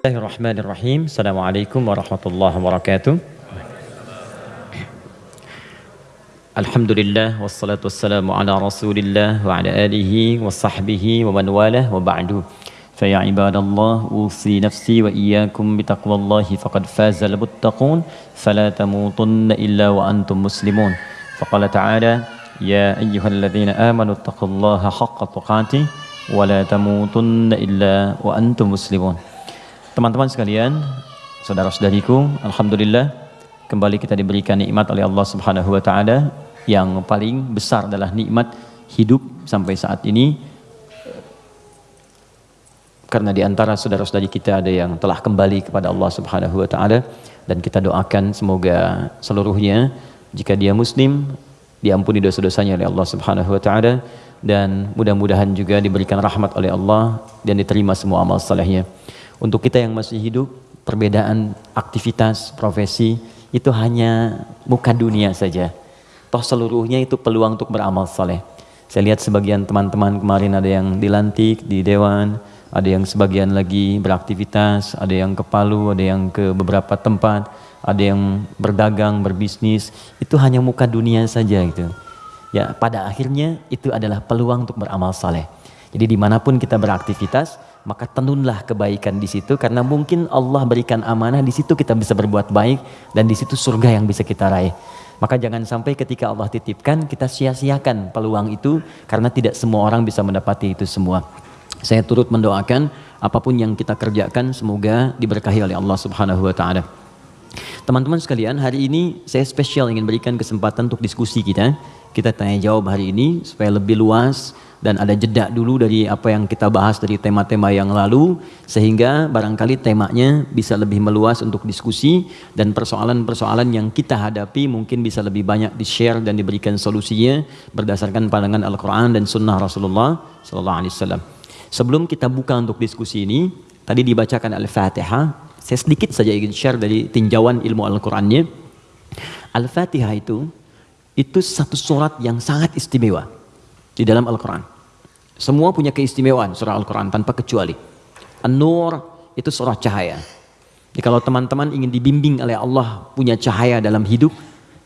الله الرحمن الرحيم السلام عليكم ورحمة الله وبركاته الحمد لله والصلاة والسلام على رسول الله وعلى آله وصحبه ومن والاه وبعده فيا عباد الله أوصي نفسي وإياكم بتقوى الله فقد فاز المتقون فلا تموتن إلا وأنتم مسلمون فقال تعالى يا أيها الذين آمنوا اتقوا الله حق تقاته ولا تموتن إلا وأنتم مسلمون Teman-teman sekalian, saudara-saudariku, alhamdulillah kembali kita diberikan nikmat oleh Allah Subhanahu wa taala yang paling besar adalah nikmat hidup sampai saat ini karena di antara saudara-saudari kita ada yang telah kembali kepada Allah Subhanahu wa taala dan kita doakan semoga seluruhnya jika dia muslim diampuni dosa-dosanya oleh Allah Subhanahu wa taala dan mudah-mudahan juga diberikan rahmat oleh Allah dan diterima semua amal salehnya. Untuk kita yang masih hidup, perbedaan aktivitas, profesi, itu hanya muka dunia saja. Toh seluruhnya itu peluang untuk beramal soleh. Saya lihat sebagian teman-teman kemarin ada yang dilantik di dewan, ada yang sebagian lagi beraktivitas, ada yang ke Palu, ada yang ke beberapa tempat, ada yang berdagang, berbisnis. Itu hanya muka dunia saja gitu. Ya, pada akhirnya itu adalah peluang untuk beramal soleh. Jadi di mana pun kita beraktivitas, maka tenunlah kebaikan di situ karena mungkin Allah berikan amanah di situ kita bisa berbuat baik dan di situ surga yang bisa kita raih. Maka jangan sampai ketika Allah titipkan kita sia-siakan peluang itu karena tidak semua orang bisa mendapati itu semua. Saya turut mendoakan apa pun yang kita kerjakan semoga diberkahi oleh Allah Subhanahu wa taala. Teman-teman sekalian, hari ini saya spesial ingin berikan kesempatan untuk diskusi kita. Kita tanya jawab hari ini supaya lebih luas dan ada jeda dulu dari apa yang kita bahas dari tema-tema yang lalu sehingga barangkali temanya bisa lebih meluas untuk diskusi dan persoalan-persoalan yang kita hadapi mungkin bisa lebih banyak di-share dan diberikan solusinya berdasarkan pandangan Al-Qur'an dan sunnah Rasulullah sallallahu alaihi wasallam. Sebelum kita buka untuk diskusi ini, tadi dibacakan Al-Fatihah. Saya sedikit saja ingin share dari tinjauan ilmu Al-Qur'annya. Al-Fatihah itu itu satu surat yang sangat istimewa di dalam Al-Quran. Semua punya keistimewaan surah Al-Quran tanpa kecuali. An-Nur itu surah cahaya. Jadi kalau teman-teman ingin dibimbing oleh Allah punya cahaya dalam hidup,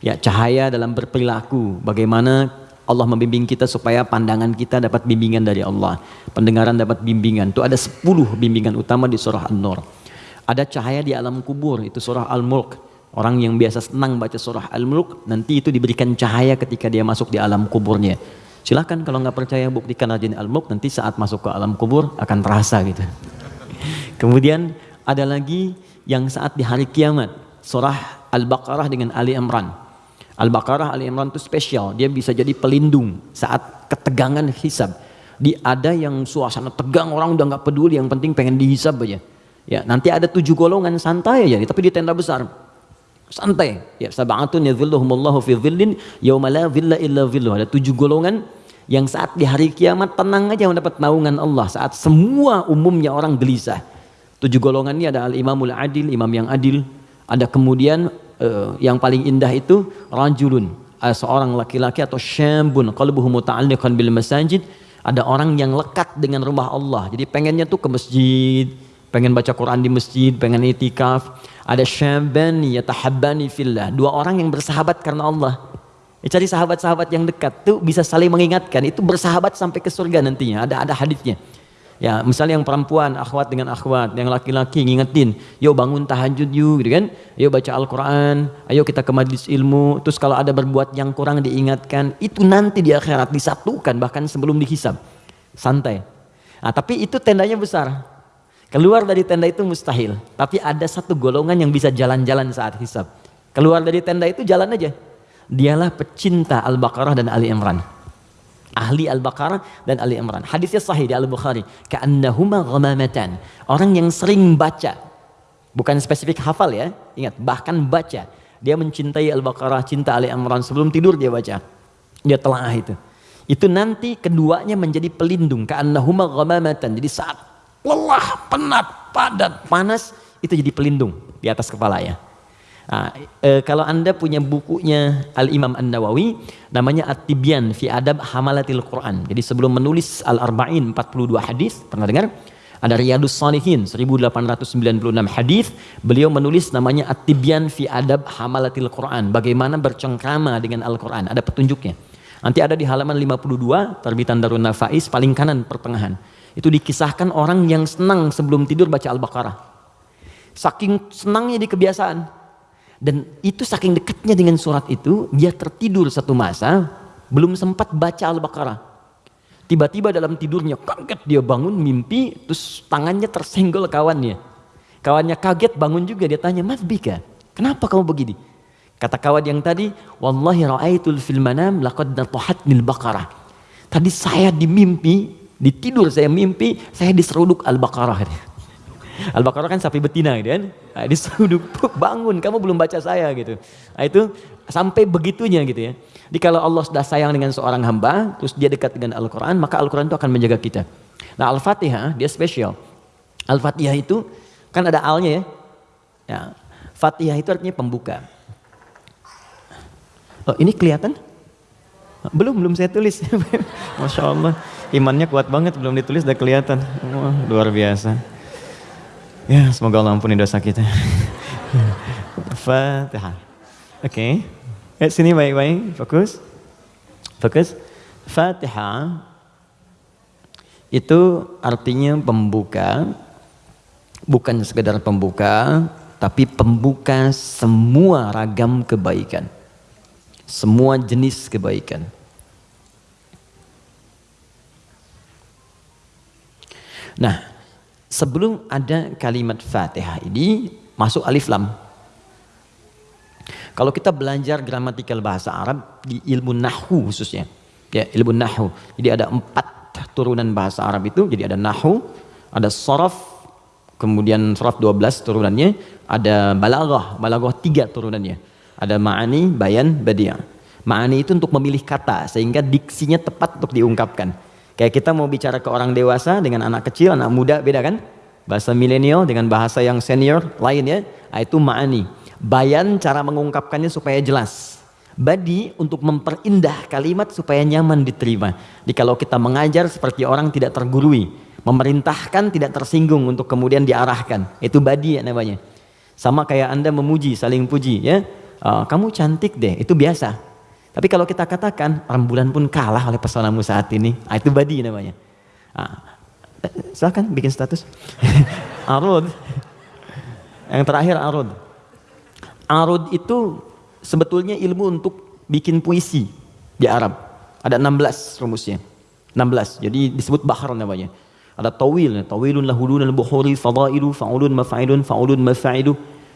ya cahaya dalam berperilaku, bagaimana Allah membimbing kita supaya pandangan kita dapat bimbingan dari Allah. Pendengaran dapat bimbingan. Itu ada 10 bimbingan utama di surah An-Nur. Ada cahaya di alam kubur, itu surah Al-Mulk. Orang yang biasa senang baca surah Al-Mulk, nanti itu diberikan cahaya ketika dia masuk di alam kuburnya. Silahkan kalau nggak percaya buktikan aja al-mulk nanti saat masuk ke alam kubur akan terasa gitu. Kemudian ada lagi yang saat di hari kiamat surah Al-Baqarah dengan Ali Imran. Al-Baqarah Ali Imran itu spesial, dia bisa jadi pelindung saat ketegangan hisab. Di ada yang suasana tegang orang udah nggak peduli, yang penting pengen dihisab aja. Ya, nanti ada tujuh golongan santai aja, tapi di tenda besar. Santai. Ya sab'atun yadhilluhumullahu fi dhillin yauma la dhilla illa dhilluh ada tujuh golongan yang saat di hari kiamat tenang aja mendapat naungan Allah saat semua umumnya orang gelisah. Tujuh golongan ini ada al-imamul adil imam yang adil. Ada kemudian uh, yang paling indah itu rajulun. Uh, seorang laki-laki atau syambun qalbuhu muta'alliqan bil masajid. Ada orang yang lekat dengan rumah Allah. Jadi pengennya tuh ke masjid pengen baca Quran di masjid pengen itikaf ada syaban yatahabbani fillah. Dua orang yang bersahabat karena Allah. Ya, cari sahabat-sahabat yang dekat tuh bisa saling mengingatkan. Itu bersahabat sampai ke surga nantinya. Ada ada hadisnya. Ya, misalnya yang perempuan akhwat dengan akhwat, yang laki-laki ngingetin, yuk bangun tahajud yuk, gitu kan? Yuk baca Al-Qur'an, ayo kita ke majlis ilmu. Terus kalau ada berbuat yang kurang diingatkan, itu nanti di akhirat disatukan bahkan sebelum dihisab. Santai. Nah, tapi itu tendanya besar. Keluar dari tenda itu mustahil. Tapi ada satu golongan yang bisa jalan-jalan saat hisab. Keluar dari tenda itu jalan aja. Dialah pecinta Al-Baqarah dan Ali Imran. Ahli Al-Baqarah dan Ali Imran. Hadisnya sahih di Al-Bukhari. Ka'annahuma ghamamatan. Orang yang sering baca. Bukan spesifik hafal ya. Ingat, bahkan baca. Dia mencintai Al-Baqarah, cinta Ali Imran. Sebelum tidur dia baca. Dia telah itu. Itu nanti keduanya menjadi pelindung. Ka'annahuma ghamamatan. Jadi saat lelah, penat, padat, panas, itu jadi pelindung di atas kepala ya. Nah, e, kalau anda punya bukunya Al Imam An Nawawi, namanya At-Tibyan fi Adab Hamalatil Quran. Jadi sebelum menulis Al Arba'in 42 hadis, pernah dengar? Ada Riyadus Salihin 1896 hadis, beliau menulis namanya At-Tibyan fi Adab Hamalatil Quran, bagaimana bercengkrama dengan Al-Quran, ada petunjuknya. Nanti ada di halaman 52 terbitan Darun Nafais paling kanan pertengahan. Itu dikisahkan orang yang senang sebelum tidur baca Al-Baqarah. Saking senangnya di kebiasaan. Dan itu saking dekatnya dengan surat itu, dia tertidur satu masa, belum sempat baca Al-Baqarah. Tiba-tiba dalam tidurnya kaget dia bangun mimpi terus tangannya tersenggol kawannya. Kawannya kaget bangun juga dia tanya, "Mas Bika, kenapa kamu begini?" Kata kawan yang tadi, "Wallahi ra'aitul fil manam laqad nil baqarah." Tadi saya di mimpi, di tidur saya mimpi, saya diseruduk Al-Baqarah. Al-Baqarah kan sapi betina gitu kan. Nah, diseruduk, bangun, kamu belum baca saya gitu. Nah, itu sampai begitunya gitu ya. Jadi kalau Allah sudah sayang dengan seorang hamba, terus dia dekat dengan Al-Quran, maka Al-Quran itu akan menjaga kita. Nah Al-Fatihah dia spesial. Al-Fatihah itu kan ada alnya ya. ya. Fatihah itu artinya pembuka. Oh, ini kelihatan? Belum, belum saya tulis. Masya Allah, imannya kuat banget, belum ditulis udah kelihatan. Wah, luar biasa. Ya, semoga Allah ampuni dosa kita. Fatihah. Oke. Okay. Eh, sini baik-baik, fokus. Fokus. Fatihah itu artinya pembuka, bukan sekedar pembuka, tapi pembuka semua ragam kebaikan. Semua jenis kebaikan. Nah, sebelum ada kalimat Fatihah ini masuk alif lam. Kalau kita belajar gramatikal bahasa Arab di ilmu nahu khususnya, ya ilmu nahu. Jadi ada empat turunan bahasa Arab itu. Jadi ada nahu, ada sorof, kemudian sorof 12 turunannya, ada balaghah, balaghah tiga turunannya. Ada ma'ani, bayan, badiah. Ma'ani itu untuk memilih kata sehingga diksinya tepat untuk diungkapkan. Kayak kita mau bicara ke orang dewasa dengan anak kecil, anak muda beda kan? Bahasa milenial dengan bahasa yang senior lain ya. Nah, itu ma'ani. Bayan cara mengungkapkannya supaya jelas. Badi untuk memperindah kalimat supaya nyaman diterima. Jadi kalau kita mengajar seperti orang tidak tergurui. Memerintahkan tidak tersinggung untuk kemudian diarahkan. Itu badi ya namanya. Sama kayak anda memuji, saling puji ya. Uh, kamu cantik deh, itu biasa. Tapi kalau kita katakan rembulan pun kalah oleh pesonamu saat ini, ah, itu badi namanya. Ah, silahkan bikin status. arud. Yang terakhir arud. Arud itu sebetulnya ilmu untuk bikin puisi di Arab. Ada 16 rumusnya. 16. Jadi disebut bahar namanya. Ada tawil, tawilun lahulun al-bukhuri fadailu fa'ulun mafa'ilun fa'ulun mafa'ilu.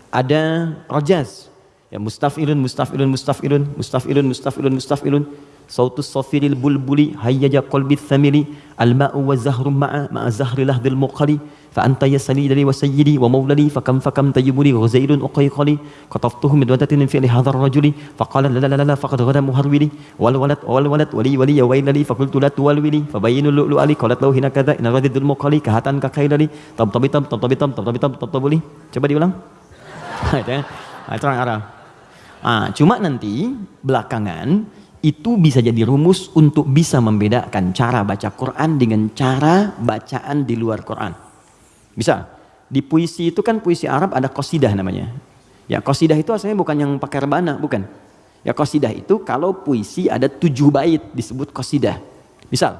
Ada rajaz, Ya mustafilun, mustafilun, mustafilun, mustafilun, mustafilun, mustafilun. Sautus safiril bulbuli hayyaja qalbi thamili al-ma'u wa zahru ma'a ma'a zahri lahdil muqali fa anta yasali dari wa sayyidi wa maulali fa kam fa kam tayyibuli ghazailun uqayqali qataftuhu min wadatin fi li hadha ar-rajuli fa qala la la la la faqad ghada muharwili wal walad wal walad wali wali ya wailali fa qultu la tuwalwili fa bayyinu lu'lu ali qalat lahu hina kadha in radidul muqali kahatan ka khailali tab tabitam tab tabitam tab tabitam tab tabuli coba diulang itu orang Arab Ah, cuma nanti belakangan itu bisa jadi rumus untuk bisa membedakan cara baca Quran dengan cara bacaan di luar Quran. Bisa. Di puisi itu kan puisi Arab ada kosidah namanya. Ya kosidah itu asalnya bukan yang pakai rebana, bukan. Ya kosidah itu kalau puisi ada tujuh bait disebut kosidah. Misal,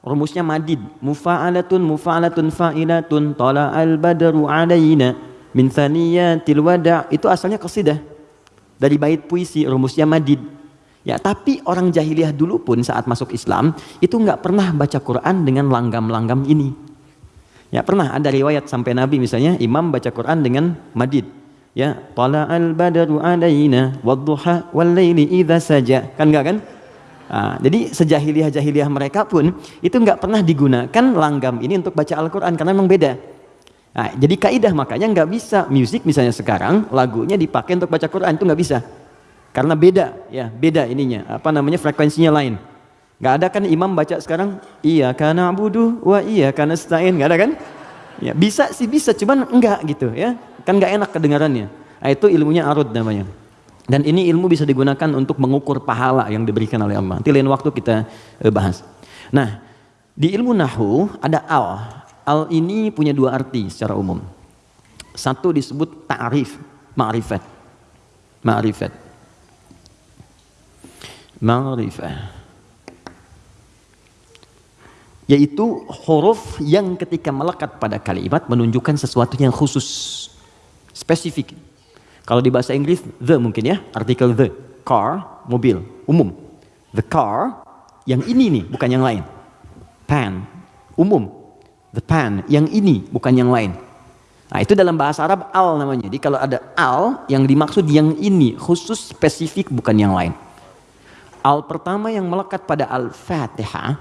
rumusnya madid. Mufa'alatun mufa'alatun fa'ilatun tala'al badru alaina min thaniyatil wada' itu asalnya kosidah dari bait puisi rumusnya madid ya tapi orang jahiliyah dulu pun saat masuk Islam itu nggak pernah baca Quran dengan langgam-langgam ini. Ya pernah ada riwayat sampai Nabi misalnya imam baca Quran dengan madid. Ya tala al badru alaina wadduha wal idza saja. Kan enggak kan? Nah, jadi sejahiliyah jahiliyah mereka pun itu nggak pernah digunakan langgam ini untuk baca Al-Quran karena memang beda. Nah, jadi kaidah makanya nggak bisa. Musik misalnya sekarang lagunya dipakai untuk baca Quran itu nggak bisa. Karena beda ya beda ininya apa namanya frekuensinya lain. Nggak ada kan imam baca sekarang iya karena budu wah iya karena stain nggak ada kan? Ya bisa sih bisa cuman enggak gitu ya. Kan nggak enak kedengarannya. Nah, itu ilmunya arud namanya. Dan ini ilmu bisa digunakan untuk mengukur pahala yang diberikan oleh Allah. Nanti lain waktu kita eh, bahas. Nah di ilmu nahu ada al Al ini punya dua arti secara umum. Satu disebut ta'rif, ma'rifat. Ma'rifat. Ma'rifat. Yaitu huruf yang ketika melekat pada kalimat menunjukkan sesuatu yang khusus. Spesifik. Kalau di bahasa Inggris, the mungkin ya, artikel the. Car, mobil, umum. The car, yang ini nih, bukan yang lain. Pan, umum the pan, yang ini bukan yang lain. Nah, itu dalam bahasa Arab al namanya. Jadi kalau ada al yang dimaksud yang ini khusus spesifik bukan yang lain. Al pertama yang melekat pada Al-Fatihah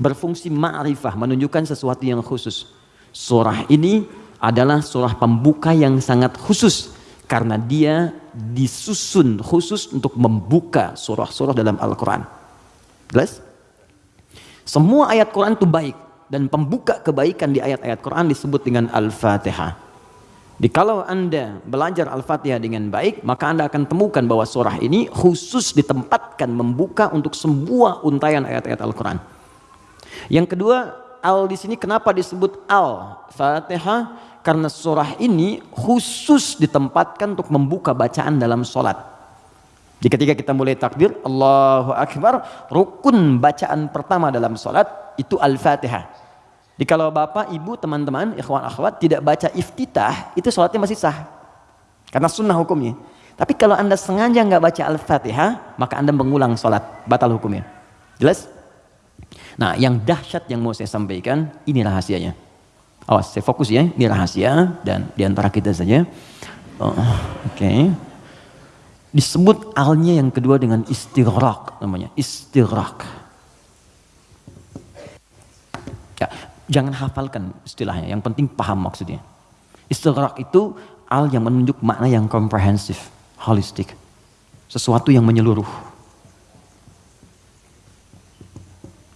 berfungsi ma'rifah menunjukkan sesuatu yang khusus. Surah ini adalah surah pembuka yang sangat khusus karena dia disusun khusus untuk membuka surah-surah dalam Al-Qur'an. Jelas? Semua ayat Quran itu baik dan pembuka kebaikan di ayat-ayat Quran disebut dengan Al-Fatihah. Di kalau Anda belajar Al-Fatihah dengan baik, maka Anda akan temukan bahwa surah ini khusus ditempatkan membuka untuk semua untayan ayat-ayat Al-Quran. Yang kedua, Al di sini kenapa disebut Al-Fatihah? Karena surah ini khusus ditempatkan untuk membuka bacaan dalam sholat. Jadi ketika kita mulai takbir, Allahu Akbar, rukun bacaan pertama dalam sholat itu Al-Fatihah. Jadi kalau bapak, ibu, teman-teman, ikhwan akhwat tidak baca iftitah, itu sholatnya masih sah. Karena sunnah hukumnya. Tapi kalau anda sengaja nggak baca al-fatihah, maka anda mengulang sholat, batal hukumnya. Jelas? Nah yang dahsyat yang mau saya sampaikan, ini rahasianya. Awas, saya fokus ya, ini rahasia dan di antara kita saja. Oh, Oke. Okay. Disebut alnya yang kedua dengan istighraq namanya, istighraq. Ya, Jangan hafalkan istilahnya, yang penting paham maksudnya. Istighraq itu al yang menunjuk makna yang komprehensif, holistik. Sesuatu yang menyeluruh.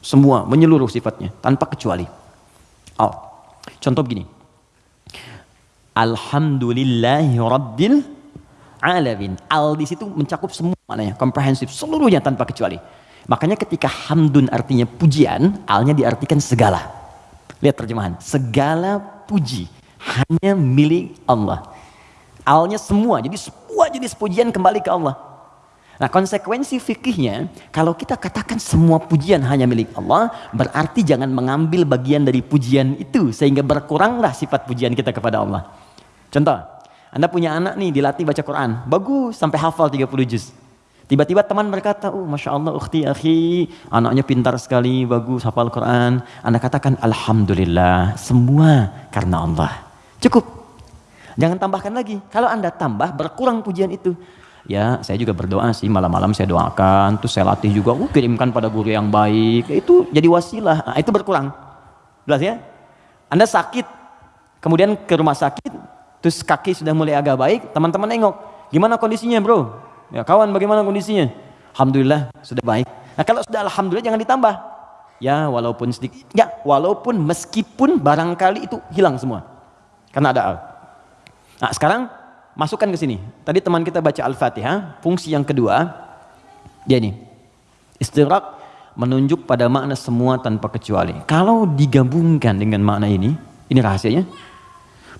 Semua menyeluruh sifatnya, tanpa kecuali. Al. Contoh begini. Alhamdulillahi Rabbil Alamin. Al di situ mencakup semua maknanya, komprehensif, seluruhnya tanpa kecuali. Makanya ketika hamdun artinya pujian, alnya diartikan segala. Lihat terjemahan. Segala puji hanya milik Allah. Alnya semua. Jadi semua jenis pujian kembali ke Allah. Nah konsekuensi fikihnya, kalau kita katakan semua pujian hanya milik Allah, berarti jangan mengambil bagian dari pujian itu, sehingga berkuranglah sifat pujian kita kepada Allah. Contoh, Anda punya anak nih, dilatih baca Quran, bagus, sampai hafal 30 juz. Tiba-tiba teman berkata, oh Masya Allah ukhti akhi, anaknya pintar sekali, bagus, hafal Quran. Anda katakan, Alhamdulillah, semua karena Allah. Cukup. Jangan tambahkan lagi. Kalau Anda tambah, berkurang pujian itu. Ya, saya juga berdoa sih, malam-malam saya doakan, terus saya latih juga, uh, kirimkan pada guru yang baik. Itu jadi wasilah, nah, itu berkurang. Jelas ya? Anda sakit, kemudian ke rumah sakit, terus kaki sudah mulai agak baik, teman-teman nengok, gimana kondisinya bro? Ya, kawan bagaimana kondisinya? Alhamdulillah sudah baik. Nah kalau sudah Alhamdulillah jangan ditambah. Ya walaupun sedikit, ya walaupun meskipun barangkali itu hilang semua. Karena ada al. Nah sekarang masukkan ke sini. Tadi teman kita baca Al-Fatihah, fungsi yang kedua, dia ini. Istirak menunjuk pada makna semua tanpa kecuali. Kalau digabungkan dengan makna ini, ini rahasianya.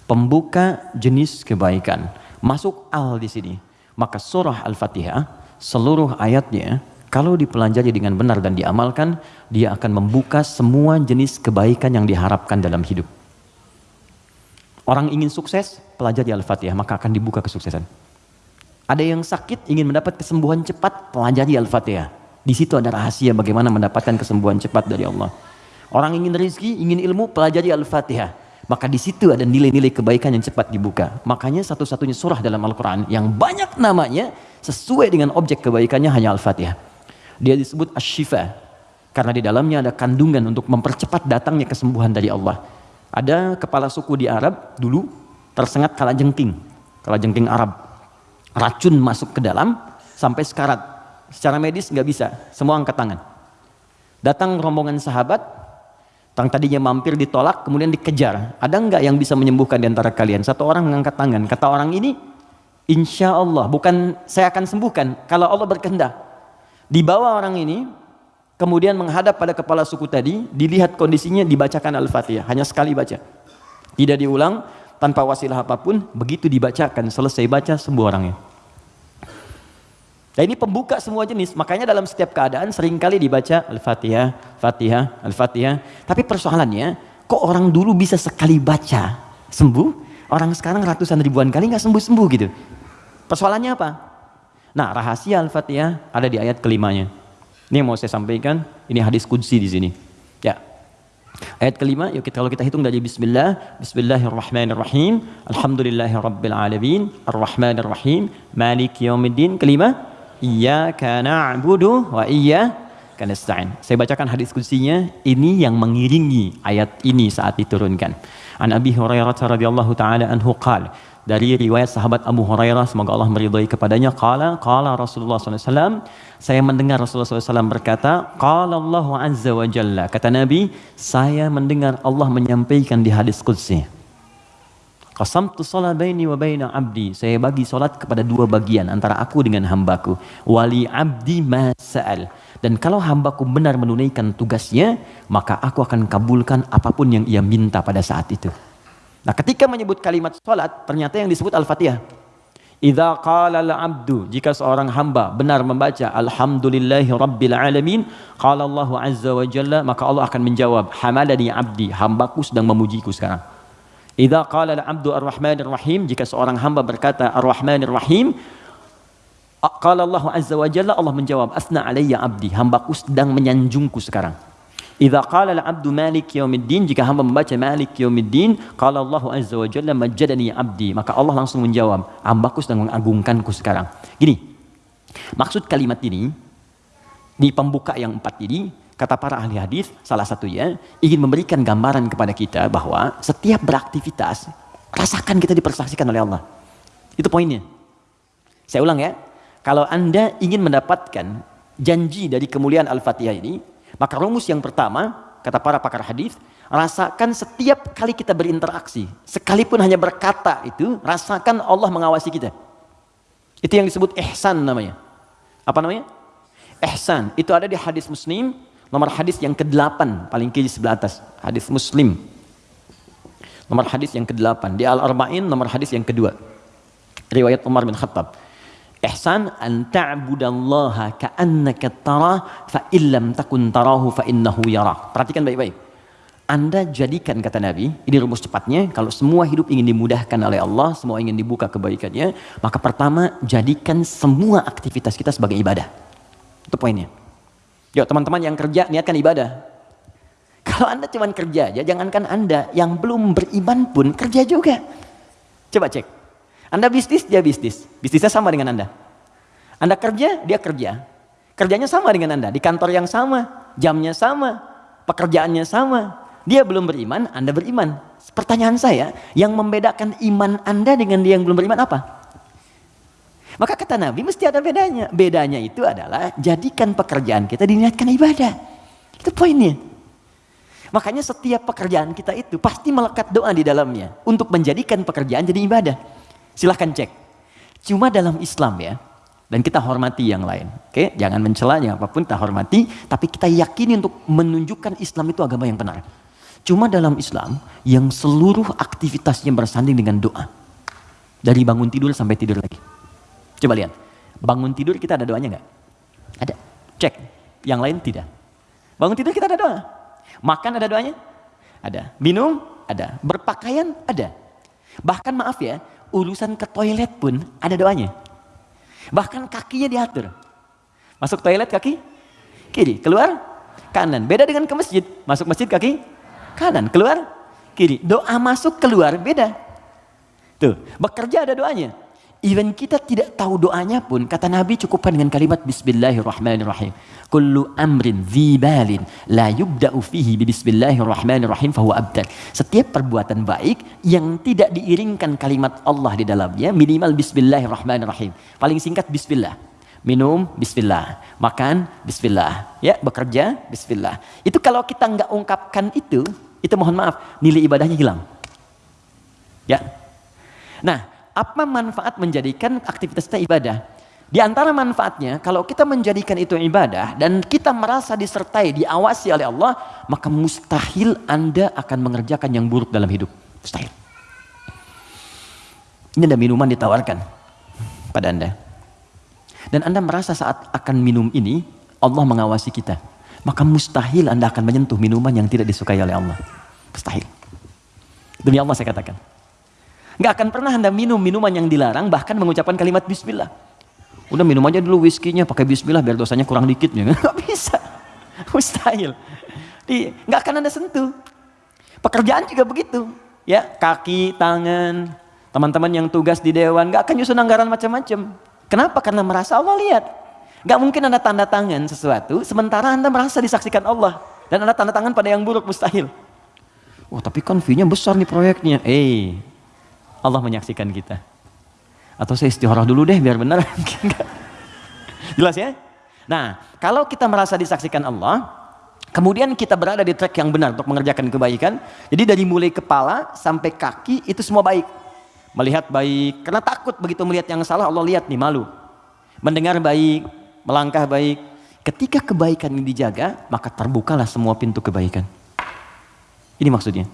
Pembuka jenis kebaikan. Masuk al di sini maka surah Al-Fatihah seluruh ayatnya kalau dipelajari dengan benar dan diamalkan, dia akan membuka semua jenis kebaikan yang diharapkan dalam hidup. Orang ingin sukses, pelajari Al-Fatihah, maka akan dibuka kesuksesan. Ada yang sakit, ingin mendapat kesembuhan cepat, pelajari Al-Fatihah. Di situ ada rahasia bagaimana mendapatkan kesembuhan cepat dari Allah. Orang ingin rezeki, ingin ilmu, pelajari Al-Fatihah. Maka di situ ada nilai-nilai kebaikan yang cepat dibuka. Makanya satu-satunya surah dalam Al-Quran yang banyak namanya sesuai dengan objek kebaikannya hanya Al-Fatihah. Dia disebut Ash-Shifa. Karena di dalamnya ada kandungan untuk mempercepat datangnya kesembuhan dari Allah. Ada kepala suku di Arab dulu tersengat kala jengking. Kala jengking Arab. Racun masuk ke dalam sampai sekarat. Secara medis nggak bisa. Semua angkat tangan. Datang rombongan sahabat Tang tadinya mampir ditolak, kemudian dikejar. Ada enggak yang bisa menyembuhkan di antara kalian? Satu orang mengangkat tangan. Kata orang ini, insya Allah, bukan saya akan sembuhkan. Kalau Allah berkehendak. Dibawa orang ini, kemudian menghadap pada kepala suku tadi, dilihat kondisinya, dibacakan Al-Fatihah. Hanya sekali baca. Tidak diulang, tanpa wasilah apa pun, begitu dibacakan, selesai baca, sembuh orangnya. Nah ini pembuka semua jenis, makanya dalam setiap keadaan sering kali dibaca Al-Fatihah, Fatihah, Al-Fatihah. Tapi persoalannya, kok orang dulu bisa sekali baca sembuh, orang sekarang ratusan ribuan kali nggak sembuh-sembuh gitu. Persoalannya apa? Nah rahasia Al-Fatihah ada di ayat kelimanya. Ini yang mau saya sampaikan, ini hadis kudsi di sini. Ya, Ayat kelima, yuk kita, kalau kita hitung dari Bismillah, Bismillahirrahmanirrahim, Alhamdulillahirrabbilalamin, Ar-Rahmanirrahim, Malik Yawmiddin, kelima, Iyyaka na'budu wa iyyaka nasta'in. Saya bacakan hadis kutsinya, ini yang mengiringi ayat ini saat diturunkan. An Abi Hurairah radhiyallahu taala anhu qala dari riwayat sahabat Abu Hurairah semoga Allah meridhai kepadanya qala qala Rasulullah SAW saya mendengar Rasulullah SAW berkata qala Allah azza wa jalla. Kata Nabi saya mendengar Allah menyampaikan di hadis qudsi Qasamtu salat baini wa baina abdi. Saya bagi salat kepada dua bagian antara aku dengan hambaku. Wali abdi masal. Dan kalau hambaku benar menunaikan tugasnya, maka aku akan kabulkan apa pun yang ia minta pada saat itu. Nah, ketika menyebut kalimat salat, ternyata yang disebut Al-Fatihah. Idza qala al-'abdu jika seorang hamba benar membaca alhamdulillahi rabbil alamin qala Allah azza wa jalla maka Allah akan menjawab hamadani abdi hambaku sedang memujiku sekarang Idza qala al-'abdu ar-rahmanir rahim jika seorang hamba berkata ar-rahmanir rahim qala Allah azza wa jalla Allah menjawab asna alayya abdi hambaku sedang menyanjungku sekarang. Idza qala al-'abdu malik yaumiddin jika hamba membaca malik yaumiddin qala Allah azza wa jalla majjadani abdi maka Allah langsung menjawab hambaku sedang mengagungkanku sekarang. Gini maksud kalimat ini di pembuka yang empat ini Kata para ahli hadis, salah satunya ingin memberikan gambaran kepada kita bahwa setiap beraktivitas rasakan kita dipersaksikan oleh Allah. Itu poinnya. Saya ulang ya. Kalau Anda ingin mendapatkan janji dari kemuliaan Al-Fatihah ini, maka rumus yang pertama, kata para pakar hadis, rasakan setiap kali kita berinteraksi, sekalipun hanya berkata itu, rasakan Allah mengawasi kita. Itu yang disebut ihsan namanya. Apa namanya? Ihsan. Itu ada di hadis Muslim Nomor hadis yang ke-8 paling kiri sebelah atas, hadis Muslim. Nomor hadis yang ke-8 di Al-Arba'in nomor hadis yang kedua. Riwayat Umar bin Khattab. Ihsan an ta'budallaha ka'annaka tarah fa illam takun tarahu fa innahu yara. Perhatikan baik-baik. Anda jadikan kata Nabi, ini rumus cepatnya, kalau semua hidup ingin dimudahkan oleh Allah, semua ingin dibuka kebaikannya, maka pertama jadikan semua aktivitas kita sebagai ibadah. Itu poinnya. Yuk teman-teman yang kerja niatkan ibadah. Kalau anda cuma kerja aja, jangankan anda yang belum beriman pun kerja juga. Coba cek. Anda bisnis, dia bisnis. Bisnisnya sama dengan anda. Anda kerja, dia kerja. Kerjanya sama dengan anda. Di kantor yang sama, jamnya sama, pekerjaannya sama. Dia belum beriman, anda beriman. Pertanyaan saya, yang membedakan iman anda dengan dia yang belum beriman apa? Maka kata Nabi mesti ada bedanya. Bedanya itu adalah jadikan pekerjaan kita diniatkan ibadah. Itu poinnya. Makanya setiap pekerjaan kita itu pasti melekat doa di dalamnya. Untuk menjadikan pekerjaan jadi ibadah. Silahkan cek. Cuma dalam Islam ya. Dan kita hormati yang lain. Oke, jangan mencela, apa pun kita hormati. Tapi kita yakini untuk menunjukkan Islam itu agama yang benar. Cuma dalam Islam yang seluruh aktivitasnya bersanding dengan doa. Dari bangun tidur sampai tidur lagi. Coba lihat. Bangun tidur kita ada doanya nggak? Ada. Cek. Yang lain tidak. Bangun tidur kita ada doa. Makan ada doanya? Ada. Minum? Ada. Berpakaian? Ada. Bahkan maaf ya, urusan ke toilet pun ada doanya. Bahkan kakinya diatur. Masuk toilet kaki kiri, keluar kanan. Beda dengan ke masjid. Masuk masjid kaki kanan, keluar kiri. Doa masuk keluar beda. Tuh, bekerja ada doanya. Even kita tidak tahu doanya pun, kata Nabi cukupkan dengan kalimat Bismillahirrahmanirrahim. Kullu amrin zibalin la yubda'u fihi bi Bismillahirrahmanirrahim fahuwa abdal. Setiap perbuatan baik yang tidak diiringkan kalimat Allah di dalamnya, minimal Bismillahirrahmanirrahim. Paling singkat Bismillah. Minum, Bismillah. Makan, Bismillah. Ya, bekerja, Bismillah. Itu kalau kita nggak ungkapkan itu, itu mohon maaf, nilai ibadahnya hilang. Ya. Nah, apa manfaat menjadikan aktivitas kita ibadah? Di antara manfaatnya, kalau kita menjadikan itu ibadah dan kita merasa disertai, diawasi oleh Allah, maka mustahil Anda akan mengerjakan yang buruk dalam hidup. Mustahil. Ini ada minuman ditawarkan pada Anda. Dan Anda merasa saat akan minum ini, Allah mengawasi kita. Maka mustahil Anda akan menyentuh minuman yang tidak disukai oleh Allah. Mustahil. Demi Allah saya katakan. Gak akan pernah Anda minum minuman yang dilarang, bahkan mengucapkan kalimat Bismillah. Udah minum aja dulu whisky-nya pakai bismillah biar dosanya kurang dikit ya. Nggak bisa. Mustahil. Di, nggak akan Anda sentuh. Pekerjaan juga begitu. Ya, kaki, tangan, teman-teman yang tugas di dewan nggak akan nyusun anggaran macam-macam. Kenapa? Karena merasa Allah lihat. Nggak mungkin Anda tanda tangan sesuatu sementara Anda merasa disaksikan Allah dan Anda tanda tangan pada yang buruk mustahil. Oh, tapi kan fee-nya besar nih proyeknya. Eh, Allah menyaksikan kita. Atau saya istiharah dulu deh biar benar. Jelas ya? Nah, kalau kita merasa disaksikan Allah, kemudian kita berada di track yang benar untuk mengerjakan kebaikan, jadi dari mulai kepala sampai kaki itu semua baik. Melihat baik, karena takut begitu melihat yang salah Allah lihat nih malu. Mendengar baik, melangkah baik. Ketika kebaikan ini dijaga, maka terbukalah semua pintu kebaikan. Ini maksudnya.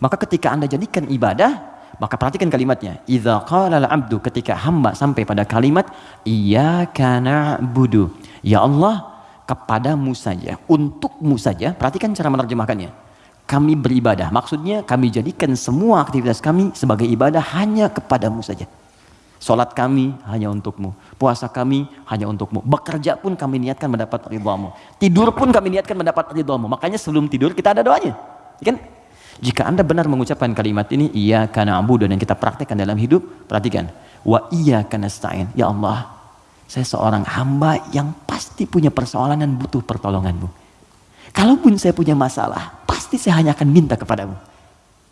Maka ketika Anda jadikan ibadah, maka perhatikan kalimatnya. Idza qala al-'abdu ketika hamba sampai pada kalimat iyyaka na'budu. Ya Allah, kepadamu saja, untukmu saja. Perhatikan cara menerjemahkannya. Kami beribadah. Maksudnya kami jadikan semua aktivitas kami sebagai ibadah hanya kepadamu saja. Salat kami hanya untukmu. Puasa kami hanya untukmu. Bekerja pun kami niatkan mendapat ridhamu. Tidur pun kami niatkan mendapat ridhamu. Makanya sebelum tidur kita ada doanya. Kan? Jika Anda benar mengucapkan kalimat ini, iya karena abu dan yang kita praktekkan dalam hidup, perhatikan. Wa iya karena stain. Ya Allah, saya seorang hamba yang pasti punya persoalan dan butuh pertolonganmu. Kalaupun saya punya masalah, pasti saya hanya akan minta kepadamu.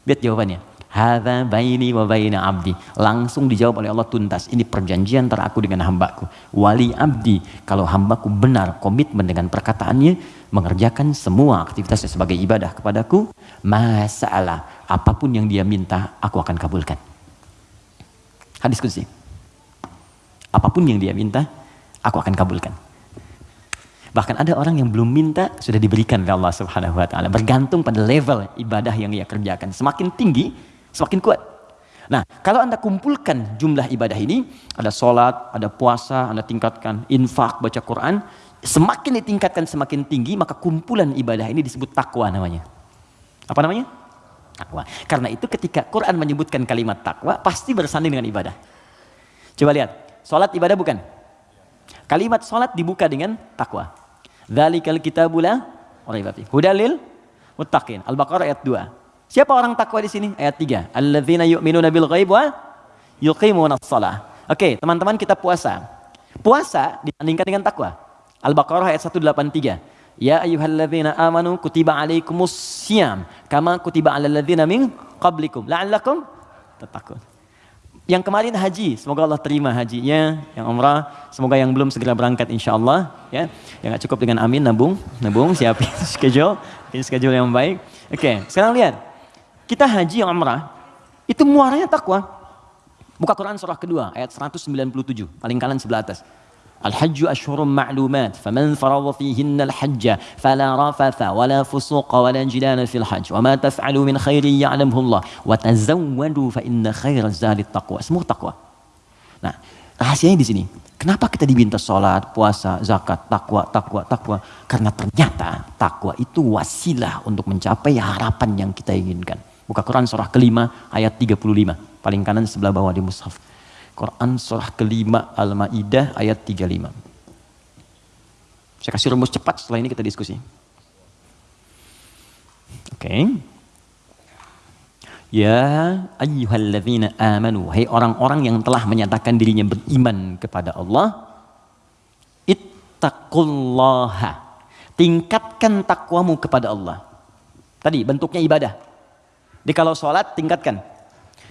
Lihat jawabannya. Hadza baini wa baina abdi. Langsung dijawab oleh Allah tuntas. Ini perjanjian antara aku dengan hambaku. Wali abdi. Kalau hambaku benar komitmen dengan perkataannya, mengerjakan semua aktivitasnya sebagai ibadah kepadaku, masalah apa pun yang dia minta, aku akan kabulkan. Hadis kunci. Apa pun yang dia minta, aku akan kabulkan. Bahkan ada orang yang belum minta sudah diberikan oleh Allah Subhanahu wa taala. Bergantung pada level ibadah yang ia kerjakan. Semakin tinggi, semakin kuat. Nah, kalau Anda kumpulkan jumlah ibadah ini, ada sholat, ada puasa, Anda tingkatkan infak, baca Quran, semakin ditingkatkan semakin tinggi, maka kumpulan ibadah ini disebut takwa namanya. Apa namanya? Takwa. Karena itu ketika Quran menyebutkan kalimat takwa, pasti bersanding dengan ibadah. Coba lihat, sholat ibadah bukan? Kalimat sholat dibuka dengan takwa. Dzalikal kitabula Hudalil muttaqin. Al-Baqarah ayat 2. Siapa orang takwa di sini? Ayat 3. Alladzina yu'minuna bil ghaib wa yuqimuna shalah. Oke, teman-teman kita puasa. Puasa dibandingkan dengan takwa. Al-Baqarah ayat 183. Ya ayyuhalladzina amanu kutiba alaikumus syiyam kama kutiba alal ladzina min qablikum la'allakum tattaqun. Yang kemarin haji, semoga Allah terima hajinya. Yang umrah, semoga yang belum segera berangkat insya Allah. Ya, yang gak cukup dengan amin, nabung, nabung, siapin schedule, ini schedule yang baik. Oke, okay, sekarang lihat Kita haji yang umrah, itu muaranya takwa. Buka Quran surah kedua, ayat 197, paling kanan sebelah atas. الحج أشهر معلومات فمن فرض فيهن الحج فلا رفث ولا فسوق ولا جدال في الحج وما تفعلوا من خير يعلمه الله وتزودوا فإن خير الزاد التقوى semua takwa nah rahasianya di sini kenapa kita diminta sholat puasa zakat takwa takwa takwa karena ternyata takwa itu wasilah untuk mencapai harapan yang kita inginkan Buka Quran surah kelima ayat 35. Paling kanan sebelah bawah di mushaf. Quran surah kelima Al-Ma'idah ayat 35. Saya kasih rumus cepat setelah ini kita diskusi. Oke. Okay. Ya ayyuhalladzina amanu. Hai orang-orang yang telah menyatakan dirinya beriman kepada Allah. Ittaqullaha. Tingkatkan takwamu kepada Allah. Tadi bentuknya ibadah. Di kalau sholat tingkatkan.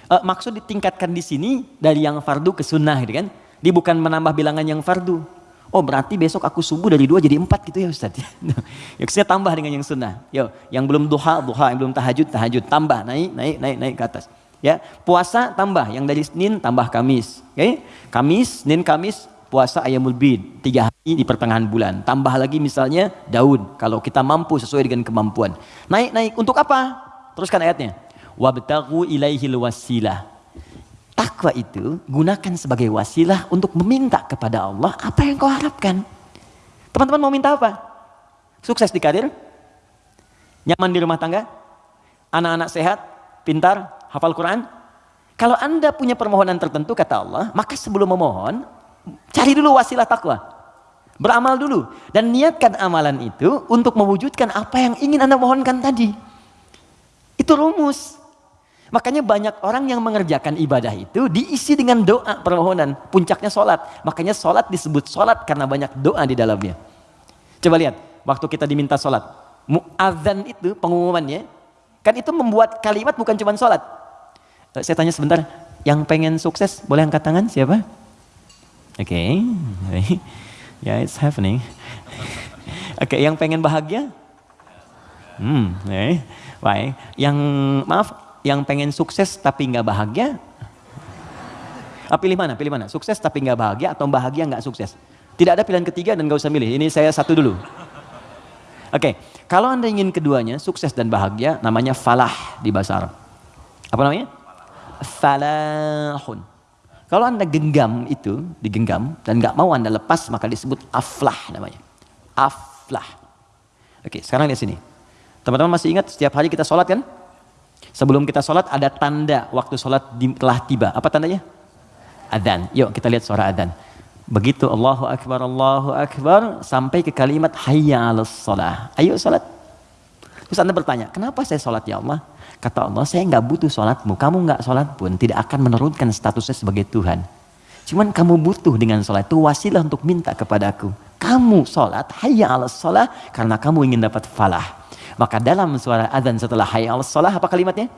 E, maksud ditingkatkan di sini dari yang fardu ke sunnah gitu kan. Dia bukan menambah bilangan yang fardu. Oh berarti besok aku subuh dari dua jadi empat gitu ya Ustaz. ya saya tambah dengan yang sunnah. Yo, yang belum duha, duha, yang belum tahajud, tahajud. Tambah, naik, naik, naik, naik ke atas. Ya, puasa tambah yang dari Senin tambah Kamis. Oke? Okay? Kamis, Senin, Kamis puasa ayamul bid tiga hari di pertengahan bulan. Tambah lagi misalnya daun kalau kita mampu sesuai dengan kemampuan. Naik naik untuk apa? Teruskan ayatnya. Wabtagu ilaihil wasilah. Takwa itu gunakan sebagai wasilah untuk meminta kepada Allah apa yang kau harapkan. Teman-teman mau minta apa? Sukses di karir? Nyaman di rumah tangga? Anak-anak sehat? Pintar? hafal Quran? Kalau anda punya permohonan tertentu kata Allah, maka sebelum memohon, cari dulu wasilah takwa. Beramal dulu. Dan niatkan amalan itu untuk mewujudkan apa yang ingin anda mohonkan tadi. Itu rumus. Makanya banyak orang yang mengerjakan ibadah itu diisi dengan doa permohonan. Puncaknya sholat. Makanya sholat disebut sholat karena banyak doa di dalamnya. Coba lihat, waktu kita diminta sholat. Mu'adzan itu pengumumannya, kan itu membuat kalimat bukan cuma sholat. Eh, saya tanya sebentar, yang pengen sukses boleh angkat tangan siapa? Oke, okay. ya yeah, it's happening. Oke, okay, yang pengen bahagia? Hmm, okay. Baik. Yang maaf, yang pengen sukses tapi nggak bahagia? Ah, pilih mana? Pilih mana? Sukses tapi nggak bahagia atau bahagia nggak sukses? Tidak ada pilihan ketiga dan nggak usah milih. Ini saya satu dulu. Oke, okay. kalau anda ingin keduanya, sukses dan bahagia, namanya falah di bahasa Arab. Apa namanya? falahun. Kalau anda genggam itu, digenggam, dan nggak mau anda lepas, maka disebut aflah namanya. Aflah. Oke, sekarang lihat sini. Teman-teman masih ingat setiap hari kita sholat kan? Sebelum kita sholat ada tanda waktu sholat telah tiba. Apa tandanya? Adan. Yuk kita lihat suara adan. Begitu Allahu Akbar, Allahu Akbar, sampai ke kalimat hayya ala sholat. Ayo sholat. Terus anda bertanya, kenapa saya sholat ya Allah? Kata Allah, saya nggak butuh sholatmu. Kamu nggak sholat pun tidak akan menurunkan statusnya sebagai Tuhan. Cuman kamu butuh dengan sholat itu wasilah untuk minta kepadaku. Kamu sholat, hayya ala sholat, karena kamu ingin dapat falah. Maka dalam suara adzan setelah hayya ala sholat, apa kalimatnya?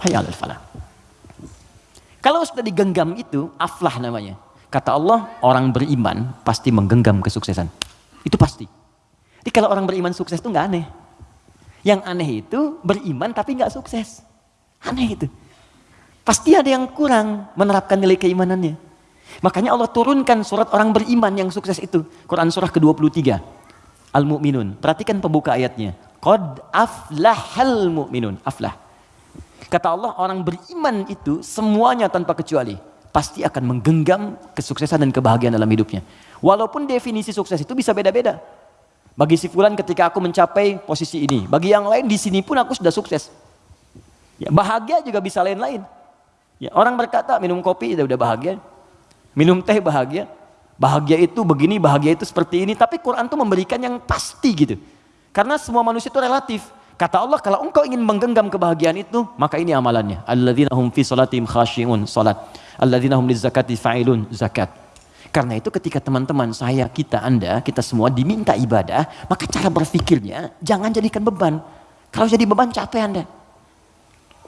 Hayya ala falah. Kalau sudah digenggam itu, aflah namanya. Kata Allah, orang beriman pasti menggenggam kesuksesan. Itu pasti. Jadi kalau orang beriman sukses itu nggak aneh. Yang aneh itu beriman tapi nggak sukses. Aneh itu. Pasti ada yang kurang menerapkan nilai keimanannya. Makanya Allah turunkan surat orang beriman yang sukses itu. Quran surah ke-23. Al-Mu'minun. Perhatikan pembuka ayatnya. Qad aflahal mu'minun. Aflah. Kata Allah orang beriman itu semuanya tanpa kecuali. Pasti akan menggenggam kesuksesan dan kebahagiaan dalam hidupnya. Walaupun definisi sukses itu bisa beda-beda. Bagi si fulan ketika aku mencapai posisi ini. Bagi yang lain di sini pun aku sudah sukses. Ya, bahagia juga bisa lain-lain. Ya, orang berkata minum kopi sudah udah bahagia. Minum teh bahagia. Bahagia itu begini, bahagia itu seperti ini. Tapi Quran tuh memberikan yang pasti gitu. Karena semua manusia itu relatif. Kata Allah, kalau engkau ingin menggenggam kebahagiaan itu, maka ini amalannya. Alladzina hum fi salatim khashi'un, salat. Alladzina hum lizakati fa'ilun, zakat. Karena itu ketika teman-teman saya, kita, anda, kita semua diminta ibadah, maka cara berpikirnya jangan jadikan beban. Kalau jadi beban capek anda.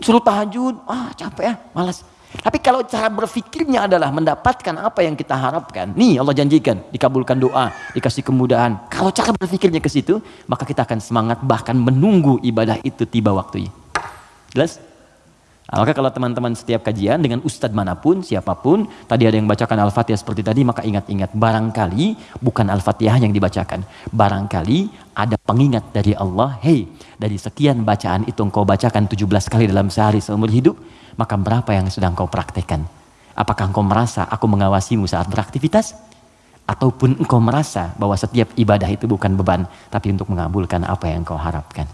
Suruh tahajud, ah capek ya, malas. Tapi kalau cara berpikirnya adalah mendapatkan apa yang kita harapkan, nih Allah janjikan, dikabulkan doa, dikasih kemudahan. Kalau cara berpikirnya ke situ, maka kita akan semangat bahkan menunggu ibadah itu tiba waktunya. Jelas? Maka kalau teman-teman setiap kajian dengan ustadz mana pun, siapa pun, tadi ada yang bacakan Al-Fatihah seperti tadi, maka ingat-ingat, barangkali bukan Al-Fatihah yang dibacakan. Barangkali ada pengingat dari Allah, hei, dari sekian bacaan itu engkau bacakan 17 kali dalam sehari seumur hidup, maka berapa yang sedang kau praktekkan? Apakah engkau merasa aku mengawasimu saat beraktivitas? Ataupun engkau merasa bahwa setiap ibadah itu bukan beban, tapi untuk mengabulkan apa yang kau harapkan?